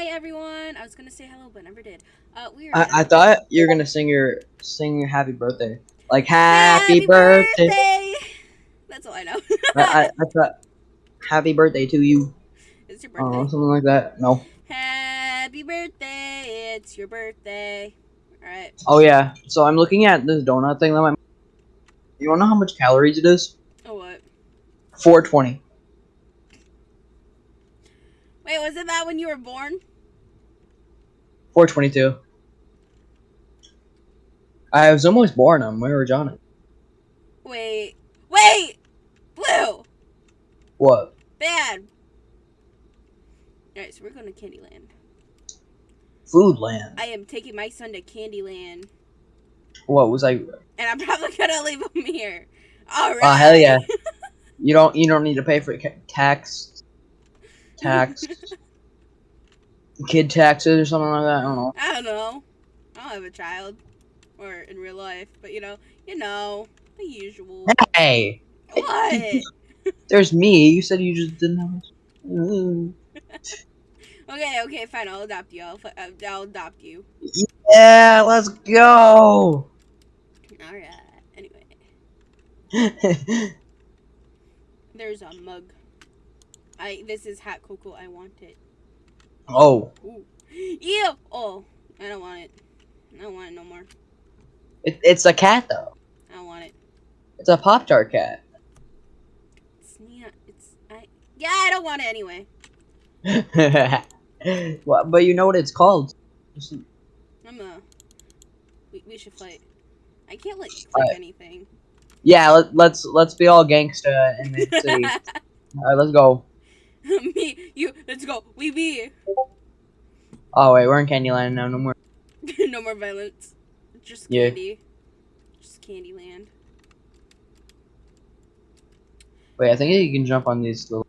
Hi everyone. I was gonna say hello, but never did. Uh, we. I, I thought you were gonna sing your sing your happy birthday, like happy, birthday. That's all I know. I, I, I thought happy birthday to you, it's your birthday. something like that. No. Happy birthday! It's your birthday. All right. Oh yeah. So I'm looking at this donut thing that my. You wanna know how much calories it is? Oh what? 420. Wait, wasn't that when you were born? 422. I was almost born on where was John? Wait, wait, Blue, What? bad. All right, so we're going to Candyland. Foodland. I am taking my son to Candyland, What was I? and I'm probably gonna leave him here. All right. Oh hell yeah! You don't you don't need to pay for tax, tax, kid taxes or something like that. I don't know. I don't know. I don't have a child, or in real life, but you know, you know, the usual. Hey, what? there's me. You said you just didn't have. a- Mm. Okay, okay, fine. I'll adopt you. I'll, I'll adopt you. Yeah, let's go. All right. Anyway, there's a mug. I. This is hot cocoa. I want it. Oh, Ooh. Ew. Oh, I don't want it. I don't want it no more. it, it's a cat though. I don't want it. It's a pop tart cat. It's not. It's. I. Yeah, I don't want it anyway. well, but you know what it's called. I'm a. We, we should fight. I can't like click Alright. anything. Yeah, let, let's let's be all gangsta in the city. all right, let's go. Me, you, let's go. We be. Oh wait, we're in Candyland now. No more. no more violence. Just Yeah. candy. Just Candyland. Wait, I think you can jump on these little.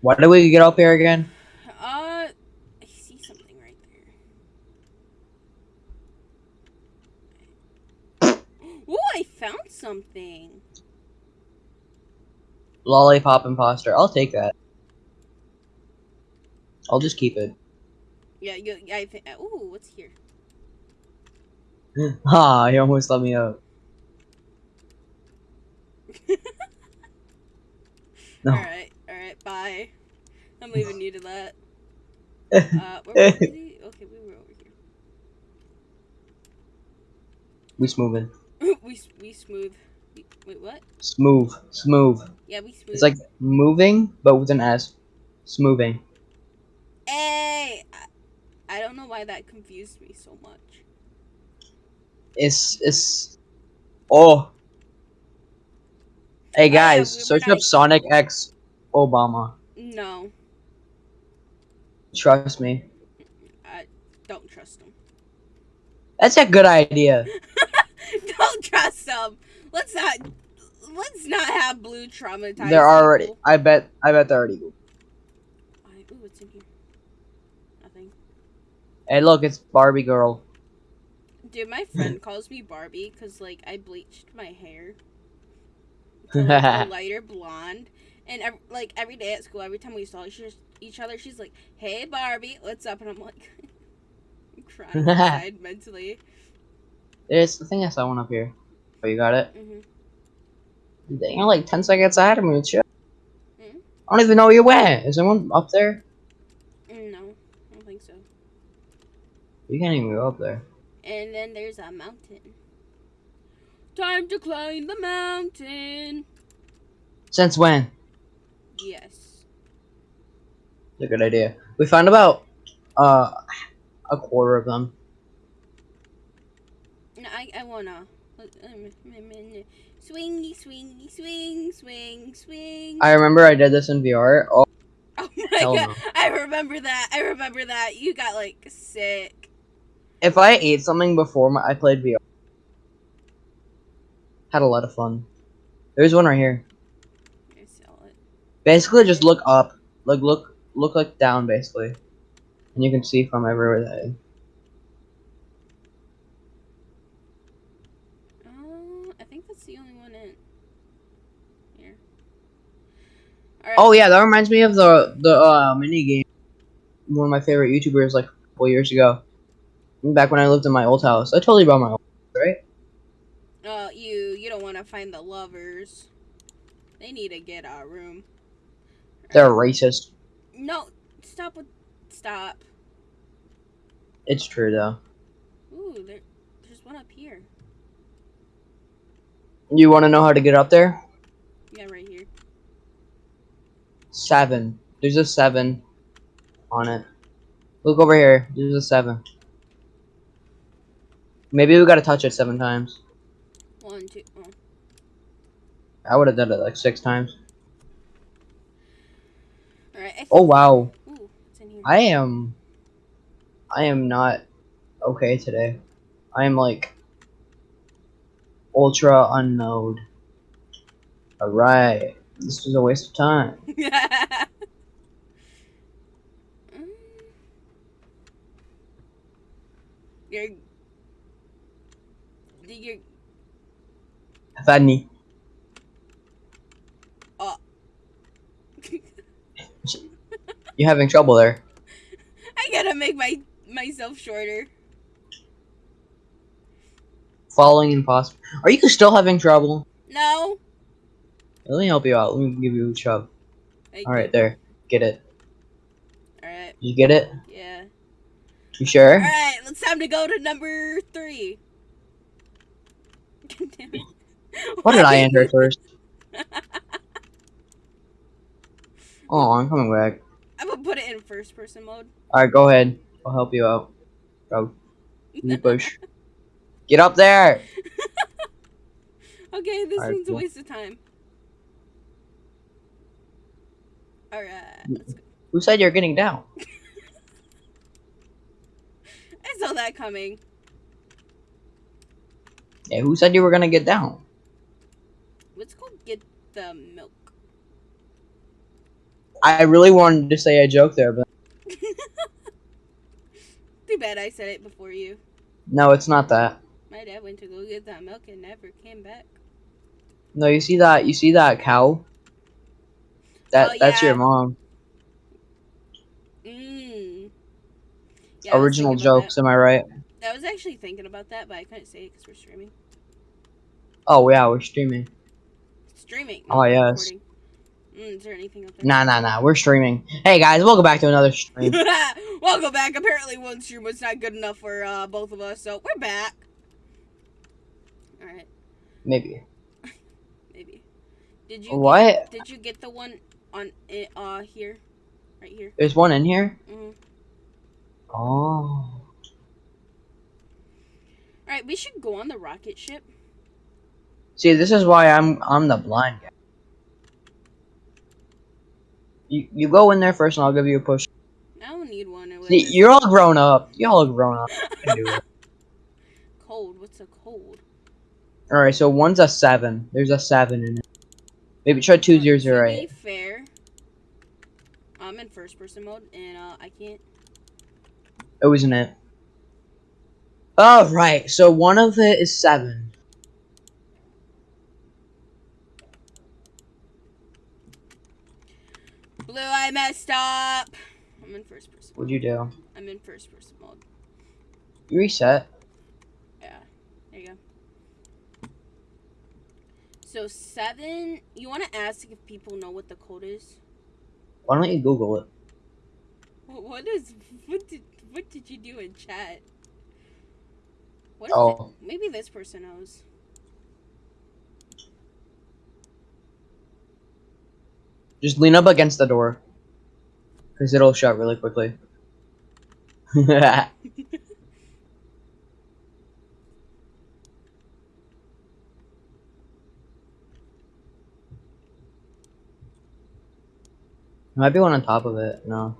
Why did we get up here again? Uh, I see something right there. Ooh, I found something. Lollipop imposter. I'll take that. I'll just keep it. Yeah, you, I think. Ooh, what's here? Ha! He almost let me up. No. All right, all right, bye. I'm leaving you to that. Uh, where was he? Okay, we were over here. we smoothing. we we smooth. Wait, what? Smooth. Smooth. Yeah, we smooth. It's like moving, but with an S. Smoothing. Hey, I, I don't know why that confused me so much. It's it's. Oh. Hey yeah, guys, we search up Sonic X Obama. No, Trust me. I don't trust him. That's a good idea. don't trust them. Let's not. Let's not have blue traumatized. They're already. people. I bet. I bet they're already. I, ooh, what's in here? Nothing. Hey, look, it's Barbie girl. Dude, my friend calls me Barbie because like I bleached my hair to like, a lighter blonde, and like every day at school, every time we saw each, each other, she's like, "Hey, Barbie, what's up?" And I'm like, I'm crying inside mentally. There's the thing I saw one up here. Oh, you got it. hmm You're like ten seconds ahead of me. Shit. Mhm. I don't even know where you went. Is anyone up there? Mm, No, I don't think so. You can't even go up there. And then there's a mountain. Time to climb the mountain. Since when? Yes. It's a good idea. We found about uh a quarter of them. No, I I wanna. Um, swingy, swingy, swing, swing, swing. I remember I did this in VR. Oh, Oh my god, no. I remember that. I remember that. You got like sick. if I ate something before my, I played VR, had a lot of fun. There's one right here. I sell it. Basically, just look up, like look, look like down, basically, and you can see from everywhere that. is. Uh, I think that's the only one in here. All right. Oh yeah, that reminds me of the the uh, mini game. One of my favorite YouTubers like a couple years ago. Back when I lived in my old house. I told you about my old house, right? Uh, you you don't want to find the lovers. They need to get our room. They're racist. No, stop with stop. It's true though. Ooh, there, there's one up here. You want to know how to get up there? Yeah, right here. Seven. There's a seven on it. Look over here. There's a seven. Maybe we gotta touch it seven times. One, two. Oh. I would have done it like six times. All right. Oh wow. Ooh, it's in here. I am. I am not okay today. I am like ultra unknowed. Alright. This was a waste of time. Mm. You're. You're. Fanny. You're having trouble there. I gotta make my myself shorter. Falling impossible. Are you still having trouble? No. Let me help you out. Let me give you a shove. I- Alright, there. Get it. All right. You get it? Yeah. You sure? All right. It's time to go to number three. God. What did I enter first? Oh, I'm coming back. I'm gonna put it in first person mode. Alright, go ahead. I'll help you out. Go. You push. Get up there! Okay, this Alright, one's a waste of time. Alright, let's go. Who said you're getting down? I saw that coming. Yeah, who said you were gonna get down? Let's go get the milk. I really wanted to say a joke there, but Too bad I said it before you. no, it's not that. My dad went to go get that milk and never came back. No, you see that? You see that cow? That Oh, that's your mom. Mmm. Yeah, Original jokes, am I right? I was actually thinking about that, but I couldn't say it because we're streaming. Oh yeah, we're streaming. Streaming. Oh, yes. Mm, is there anything up there? Nah, nah, nah. We're streaming. Hey guys, welcome back to another stream. Welcome back. Apparently, one stream was not good enough for uh, both of us, so we're back. All right, Maybe. maybe. Did you What? Get, did you get the one on it? Uh, here, right here. There's one in here. Mm. Oh. All right, we should go on the rocket ship. See, this is why I'm I'm the blind guy. You you go in there first, and I'll give you a push. I don't need one. See, you're all grown up. You all grown up. You can do it. cold. What's a cold? All right, so one's a seven. There's a seven in it. Maybe try two zero zero eight. Fair, I'm in first person mode, and uh, I can't. It wasn't it. Oh right, so one of it is seven. Blue, I messed up. I'm in first person. What'd you do? I'm in first person mode. You reset. Yeah. There you go. So seven. You want to ask if people know what the code is? Why don't you Google it? What is? What did? What did you do in chat? What is Oh. it? Maybe this person knows. Just lean up against the door. Because it'll shut really quickly. Might be one on top of it. No.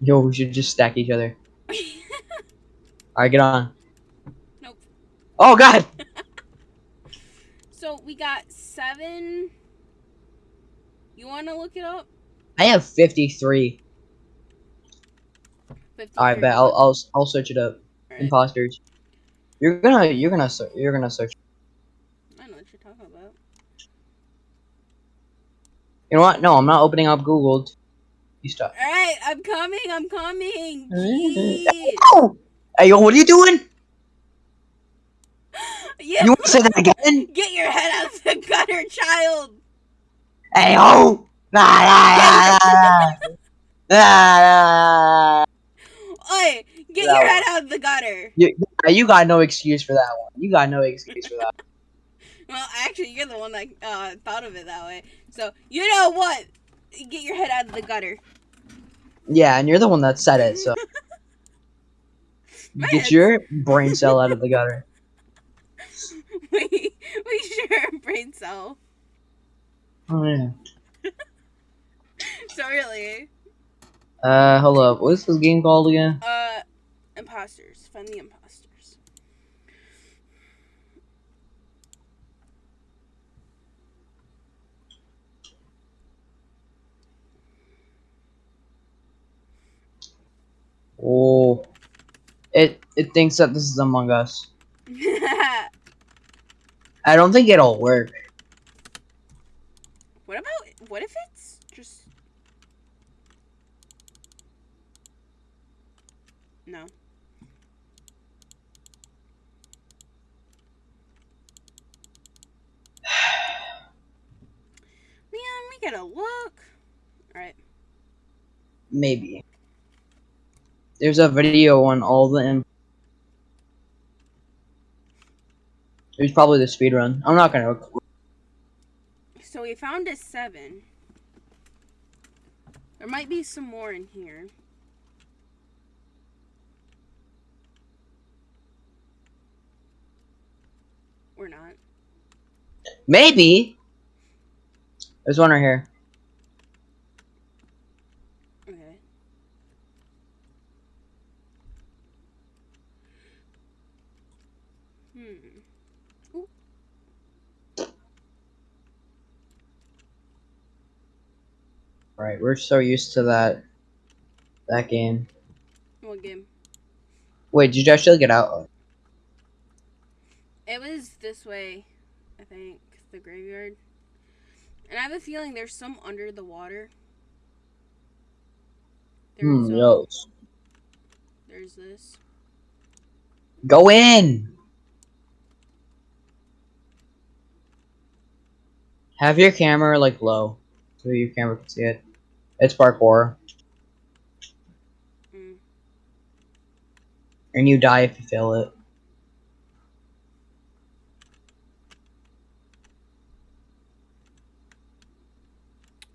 Yo, we should just stack each other. Alright, get on. Nope. Oh, God! So we got seven. You want to look it up? I have 53. 53 Alright, bet. I'll, I'll, I'll search it up. Alright, Imposters. You're gonna, you're gonna, you're gonna search. I know what you're talking about. You know what? No, I'm not opening up Google. You stop. All right, I'm coming. I'm coming. Oh! Hey, yo, what are you doing? Yeah. You want to say that again? Get your head out of the gutter, child. Hey, yo! Nah, nah, nah, nah, nah, nah. Oi, get That your one. head out of the gutter. You, you got no excuse for that one. You got no excuse for that. Well, actually, you're the one that uh, thought of it that way. So you know what? Get your head out of the gutter. Yeah, and you're the one that said it, so Man. get your brain cell out of the gutter. we we share a brain cell. Oh yeah. So really, Uh, hold up. What's this game called again? uh, imposters. Find the imposters. Oh, it it thinks that this is Among Us. I don't think it'll work. what about what if it's just no? Man, we gotta look. All right. Maybe. There's a video on all the. Im- There's probably the speed run. I'm not gonna. So we found a seven. There might be some more in here. We're not. Maybe. There's one right here. Okay. Hmm. Right, we're so used to that. That game. What game? Wait, did you actually get out? It was this way, I think. The graveyard. And I have a feeling there's some under the water. There's, Hmm, um, yo. there's this. Go in! Have your camera, like, low. So your camera can see it. It's parkour. Mm. And you die if you fail it.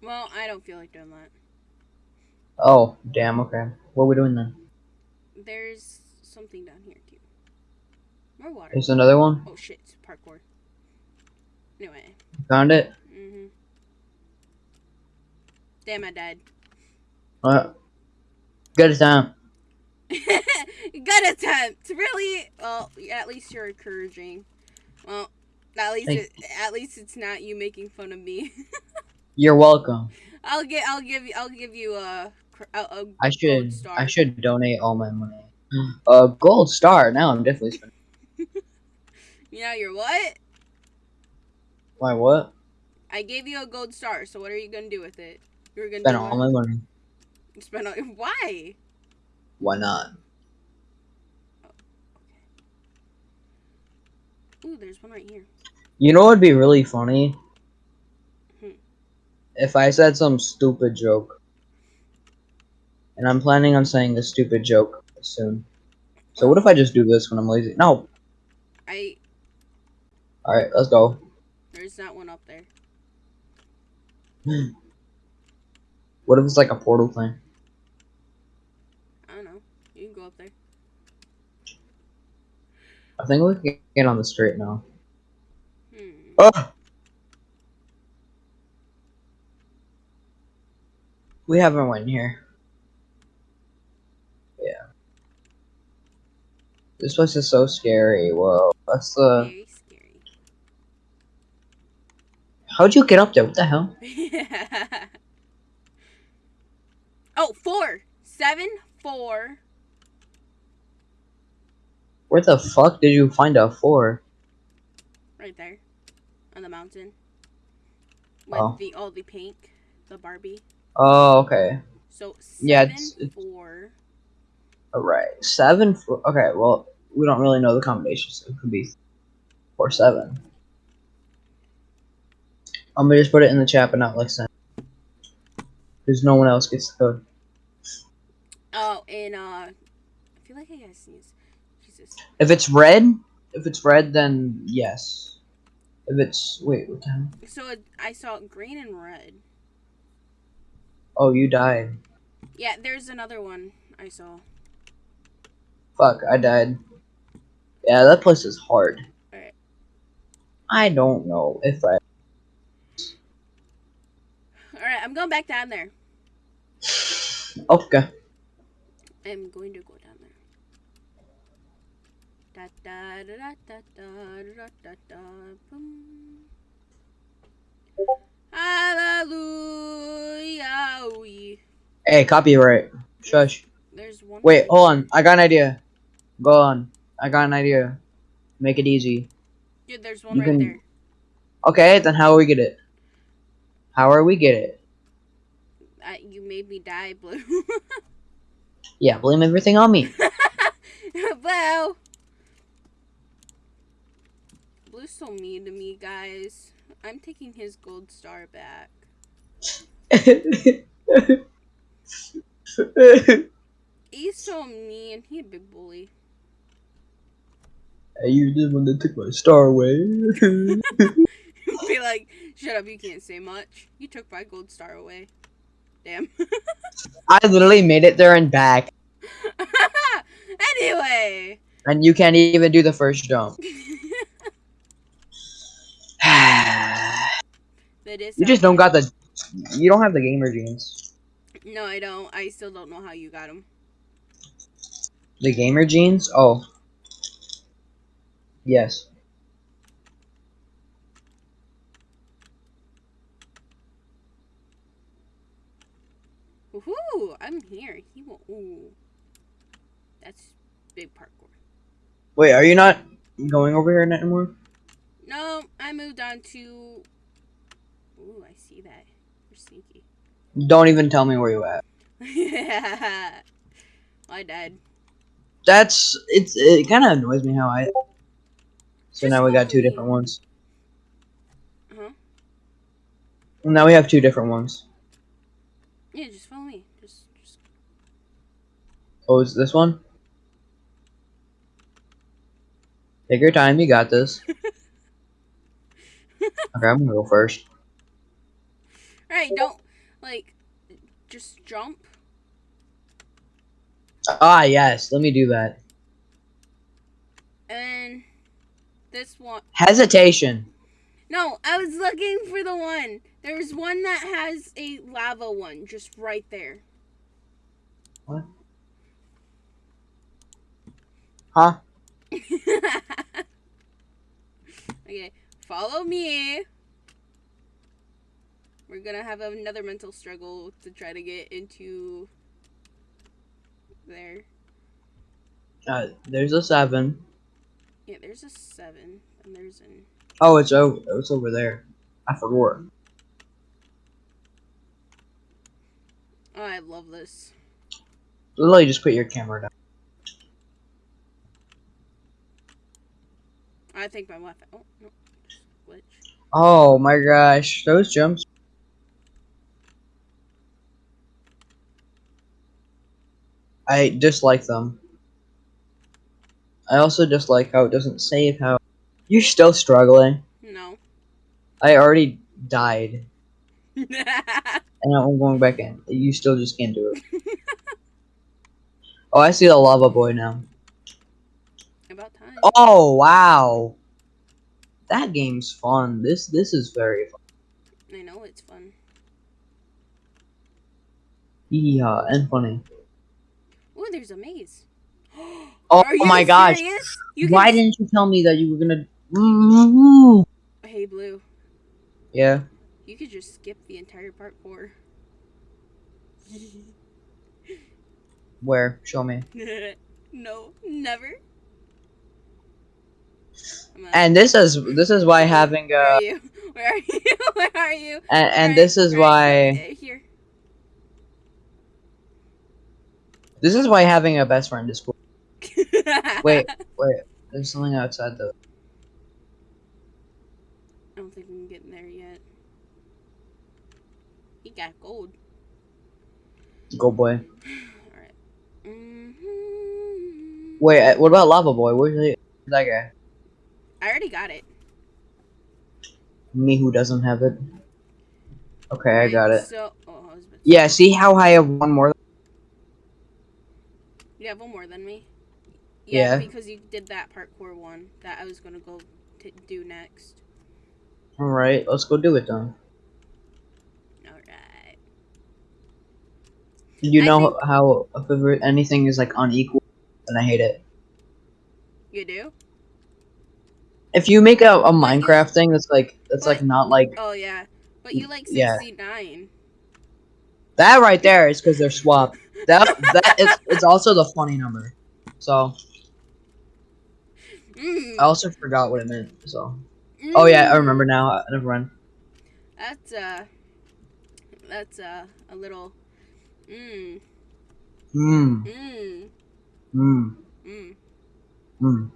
Well, I don't feel like doing that. Oh, damn, okay. What are we doing then? There's something down here too. More water. There's another one? Oh shit, it's parkour. Anyway. Found it? Damn, I died. Uh, good attempt. Good attempt. Really? Well, at least you're encouraging. Well, at least it, at least it's not you making fun of me. You're welcome. I'll get I'll give you I'll give you a a, a I gold should star. I should donate all my money. A gold star. Now I'm definitely spending. You know you're what? Why what? I gave you a gold star. So what are you gonna do with it? You're gonna Spend all my money. spend all. Why? Why not? Ooh, there's one right here. You know what would be really funny? Hmm. If I said some stupid joke. And I'm planning on saying a stupid joke soon. So what if I just do this when I'm lazy? No. I Alright, let's go. there's that one up there. What if it's like a portal thing? I don't know. You can go up there. I think we can get on the straight now. Hmm. Oh! We haven't went here. Yeah. This place is so scary. Whoa. That's the. Very scary. How'd you get up there? What the hell? oh, four, seven, four. Where the fuck did you find a four? Right there, on the mountain. With Oh. the all the pink the Barbie. Oh, okay. So Yeah, seven it's- it's- four. Alright. Seven. For, okay, well, we don't really know the combinations. So it could be four, seven. I'm gonna just put it in the chat, but not like send. Because no one else gets the code. Oh, and uh, I feel like I gotta sneeze. Jesus. If it's red, if it's red, then yes. If it's wait, what time? So it, I saw green and red. Oh, you died. Yeah, there's another one I saw. Fuck, I died. Yeah, that place is hard. Alright. I don't know if I. I'm going back down there. Okay. I'm going to go down there. Da da da da da da da da boom. Hallelujah. Hey, copyright. Shush. There's one. Wait, hold on. I got an idea. Go on. I got an idea. Make it easy. Dude, there's one you right can... there. Okay, then how we get it? How are we get it? I, made me die, Blue. Yeah, blame everything on me. Blue. Blue's so mean to me, guys. I'm taking his gold star back. He's so mean. He a big bully. Hey, you the one that took my star away. Be like, shut up, you can't say much. You took my gold star away. Damn. I literally made it there and back, anyway. and you can't even do the first jump. you just don't got the. You don't have the gamer jeans. No, I don't. I still don't know how you got them. The gamer jeans? Oh. Yes. Woohoo! I'm here. He will. Ooh. That's big parkour. Wait, are you not going over here anymore? No, I moved on to. Ooh, I see that. You're sneaky. Don't even tell me where you at. Yeah, I died. That's it's it kind of annoys me how I. So Just now we got two different ones. Huh? Now we have two different ones. Yeah, just follow me. Just, just. Is this one? Take your time, you got this. okay, I'm gonna go first. Alright, don't like. Just jump. Ah, yes, let me do that. And this one. Hesitation. No, I was looking for the one. There's one that has a lava one just right there. Huh? okay, follow me. We're gonna have another mental struggle to try to get into there. Uh, there's a seven. Yeah, there's a seven, and there's an. Oh, it's over. It's over there. I forgot. Oh, I love this. Literally, just put your camera down. I think my Wi-Fi. Oh no, glitch. Oh my gosh, those jumps. I dislike them. I also dislike how it doesn't save how. You're still struggling. No. I already died. And I'm going back in. You still just can't do it. oh, I see the lava boy now. Oh wow, that game's fun. This this is very fun. I know it's fun. Yeah, and funny. Oh, there's a maze. Oh my gosh, why can... didn't you tell me that you were gonna? Hey, Blue. Yeah. You could just skip the entire part four. Where? Show me. no, never. And this is this is why having Where uh are you? Where are you? Where are you? And, and this is why Here. this is why having a best friend is cool. Wait, wait. There's something outside though. I don't think we can get in there yet. He got gold. Gold boy. Alright. hmm Wait, uh, what about Lava Boy? Where's the- that guy? I already got it. Me who doesn't have it. Okay, I got it. So, oh, I was about to- Yeah, see how I have one more? You have one more than me. Yeah. because you did that parkour one that I was gonna go to do next. Alright, let's go do it then. Alright. You I know how if anything is like unequal, and I hate it. You do? If you make a, a Minecraft thing that's like that's like not like Oh yeah. But you like Yeah. 69. that right there is because they're swapped. That that is it's also the funny number. So Mm. I also forgot what it meant. So oh yeah, I Mm. remember now. Uh, Never mind. That's uh that's uh a little mm Mmm. mm Mmm. mm Mmm.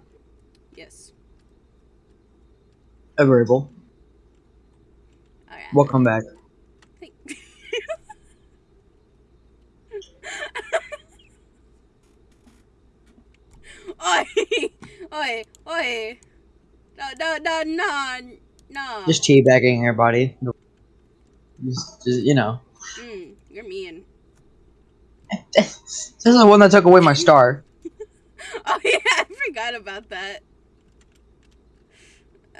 yes. Agreeable. Alright. We'll back. Oi, oi, oi! No, no, no, no, no. Just teabagging your body. Just, just you know. Mm, you're mean. this is the one that took away my star. Oh yeah, I forgot about that.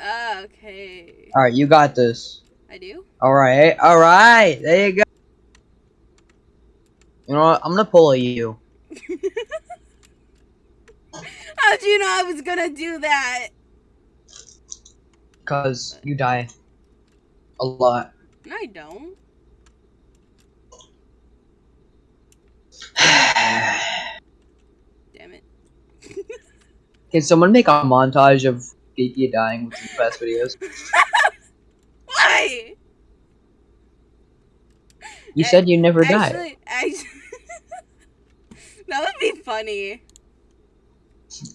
Ah, okay, All right, you got this. I do. All right, all right. There you go. You know what? I'm gonna pull a you. How'd you know I was gonna do that? Cause you die. A lot. I don't. Damn it. Can someone make a montage of Geeky dying with the best videos? Why? You said you never die. That would be funny.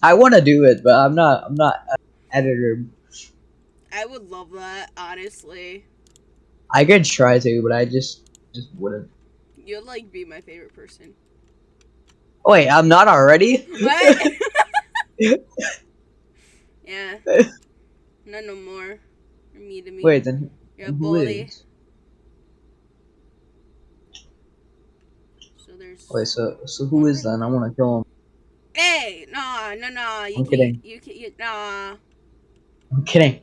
I want to do it, but I'm not. I'm not an editor. I would love that, honestly. I could try to, but I just just wouldn't. You'd like be my favorite person. Wait, I'm not already. What? yeah. No, no more. You're me to me. Wait, then You're a bully. is? So there's. Wait, so so who is then? I want to kill him. Hey, no, no, no. You I'm can't. kidding. You can't. You, nah. I'm kidding.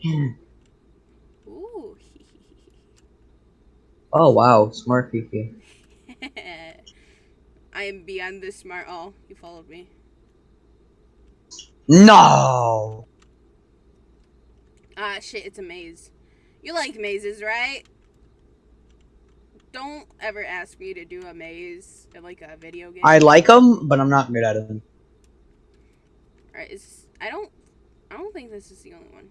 Ooh. Oh wow, smart Kiki. I am beyond this smart. Oh, you followed me. No. Ah, shit, it's a maze. You like mazes, right? Don't ever ask me to do a maze in like a video game. I like them, but I'm not good at them. Alright, is I don't I don't think this is the only one.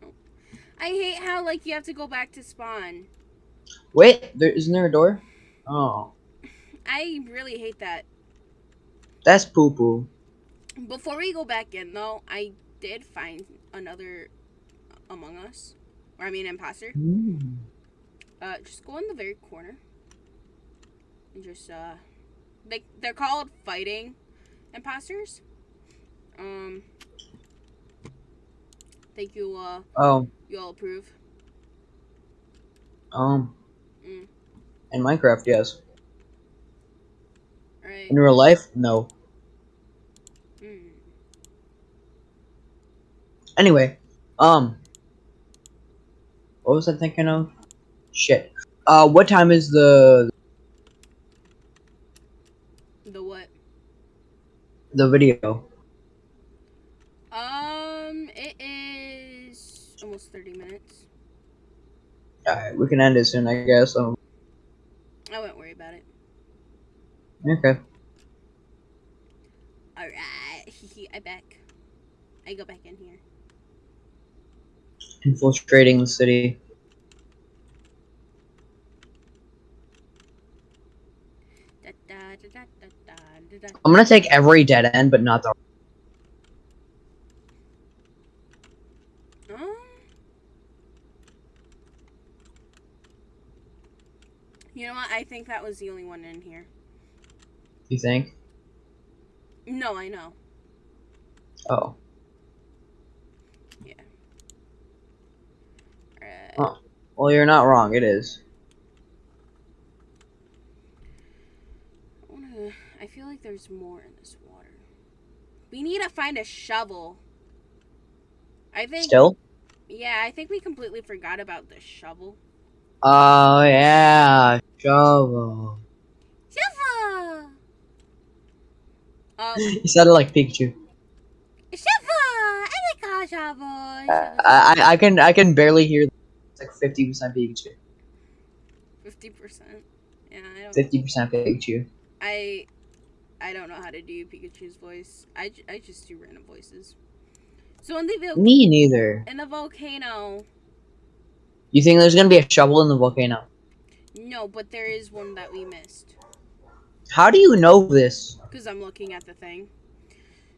Nope. I hate how like you have to go back to spawn. Wait, there isn't there a door? Oh, I really hate that. that's poo poo. Before we go back in though, I did find another Among Us. Or I mean imposter. Uh just go in the very corner. And just uh they they're called fighting imposters. Um Think you uh Oh, you all approve. um, Mm. in Minecraft, yes. Alright. In real life, no. Mm. Anyway, um, what was I thinking of? Shit. Uh, what time is the The what? the video? Um it is almost thirty minutes. Alright, we can end it soon, I guess. Um, I won't worry about it. okay. Alright. I back. I go back in here. Infiltrating the city. I'm gonna take every dead end, but not the. Um, you know what? I think that was the only one in here. You think? No, I know. Oh, Alright. Oh. Well, you're not wrong. It is. I wanna. I feel like there's more in this water. We need to find a shovel. I think. Still? Yeah, I think we completely forgot about the shovel. Oh yeah, shovel. Shovel. Um, You sounded like Pikachu. shovel. I like a shovel. I, I I can I can barely hear. It's like fifty percent Pikachu. Fifty percent. Yeah, I don't. Fifty percent Pikachu. I I don't know how to do Pikachu's voice. I, I just do random voices. So in the Me neither. in the volcano, You think there's gonna be a shovel in the volcano? no, but there is one that we missed How do you know this? because I'm looking at the thing.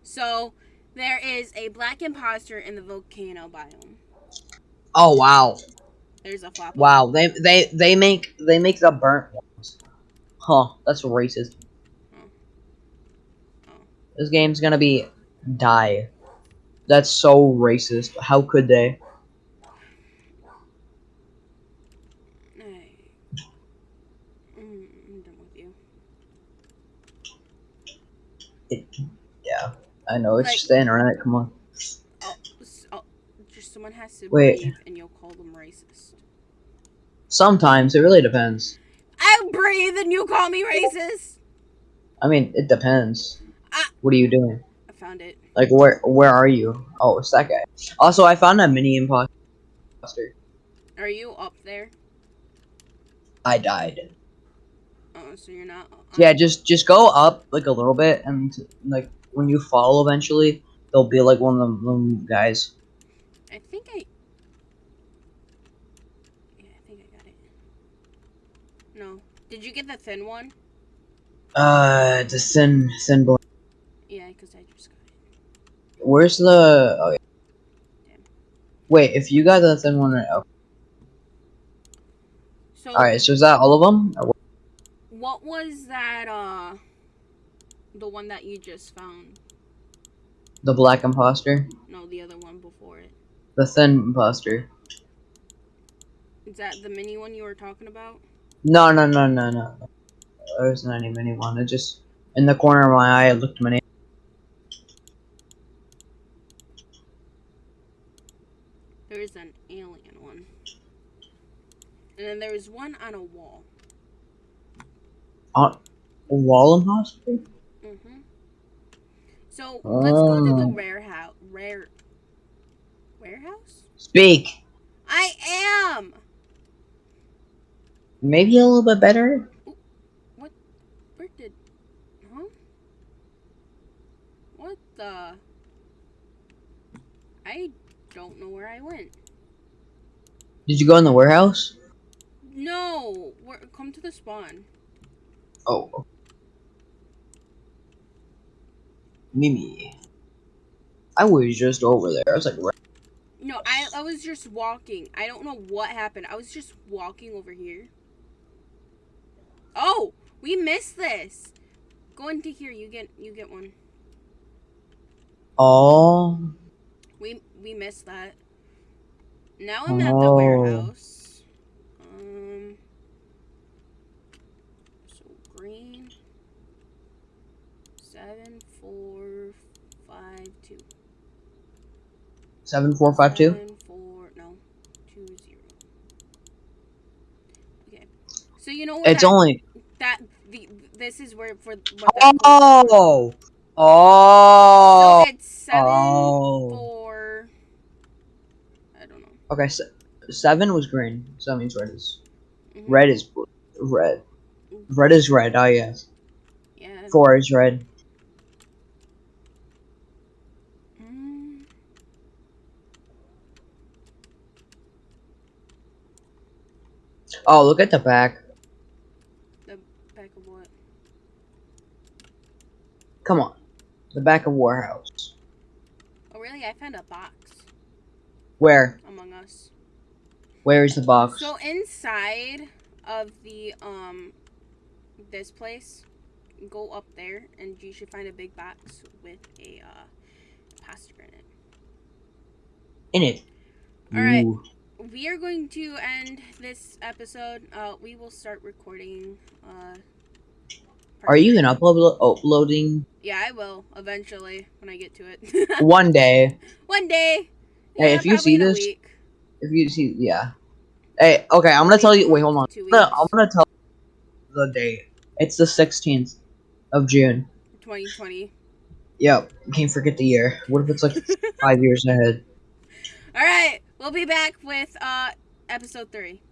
So there is a black imposter in the volcano biome. Oh wow, There's a flop. wow. They they they make they make the burnt ones. Huh? That's racist. Oh. Oh. This game's gonna be die. That's so racist. How could they? Hey. Mm, I'm done with you. Yeah, I know it's Like- just the internet. Come on. Oh, oh, just someone has to Wait. and you'll call them racist. Sometimes it really depends. I breathe, and you call me racist. I mean, it depends. What are you doing? I found it. Like where where are you? Oh, it's that guy. Also, I found a mini imposter. Are you up there? I died. Oh, so you're not. Yeah, just just go up like a little bit, and like when you fall, eventually there'll be like one of them, them guys. I think I. Yeah, I think I got it. No. Did you get the thin one? Uh, the thin thin boy. Yeah, because I just got it. Where's the? Oh, yeah. Damn. Wait, if you got the thin one, right? Okay. So, All right. So is that all of them? What? what was that? Uh, the one that you just found? The black imposter, No, the other one before it. the thin imposter. Is that the mini one you were talking about? No, no, no, no, no. There's not any mini one. It just in the corner of my eye, it looked my name. There is an alien one. And then there is one on a wall. On wall imposter. Mm-hmm. So let's go to the Oh. rare house. Rare warehouse. Speak. I am. Maybe a little bit better. What? Where did? Huh? What the? I don't know where I went. Did you go in the warehouse? No, come to the spawn. Oh. Mimi. I was just over there. I was like, right. No, I I was just walking. I don't know what happened. I was just walking over here. Oh, we missed this. Go into here. You get you get one. oh. We we missed that. Now I'm at the Oh. warehouse. Um. So green. Seven four five two. Seven four five two. Seven, four, no, two zero. Okay, so you know? It's that, only. that the this is where for Oh. Oh. So it's seven Oh. four. I don't know. Okay. Se- seven was green, so that means red is Mhm. red is blue. red. Red is red. Oh yes. Yeah. Four is red. Mm. Oh, look at the back. Back of what? Come on. The back of Warhouse. Oh, really? I found a box Where? among us. Where is the box? So inside of the um this place, go up there and you should find a big box with a uh pasta in it. In it. All right. Ooh. We are going to end this episode. Uh, we will start recording. Uh, Are you gonna upload uploading Yeah, I will eventually when I get to it. one day? One day. Hey, if you see this- week. If you see, yeah. Hey, okay, I'm gonna tell you. Wait, hold on. I'm gonna, I'm gonna tell the date. It's the 16th of June. 2020. Yep. Can't forget the year. What if it's like five years ahead? All right, we'll be back with uh episode three.